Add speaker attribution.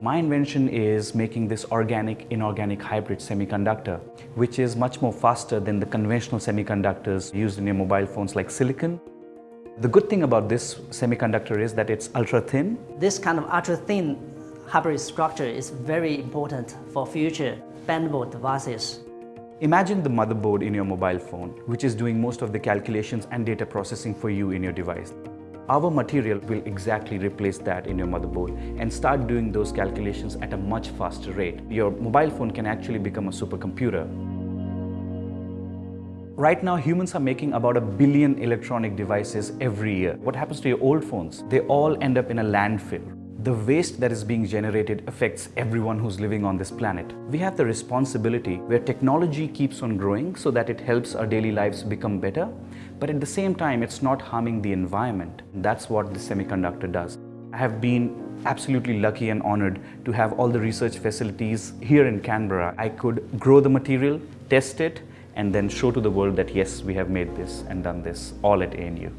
Speaker 1: My invention is making this organic inorganic hybrid semiconductor, which is much more faster than the conventional semiconductors used in your mobile phones like silicon. The good thing about this semiconductor is that it's ultra thin.
Speaker 2: This kind of ultra thin hybrid structure is very important for future bendable devices.
Speaker 1: Imagine the motherboard in your mobile phone, which is doing most of the calculations and data processing for you in your device. Our material will exactly replace that in your motherboard and start doing those calculations at a much faster rate. Your mobile phone can actually become a supercomputer. Right now, humans are making about a billion electronic devices every year. What happens to your old phones? They all end up in a landfill. The waste that is being generated affects everyone who's living on this planet. We have the responsibility where technology keeps on growing so that it helps our daily lives become better but at the same time, it's not harming the environment. That's what the semiconductor does. I have been absolutely lucky and honored to have all the research facilities here in Canberra. I could grow the material, test it, and then show to the world that yes, we have made this and done this all at ANU.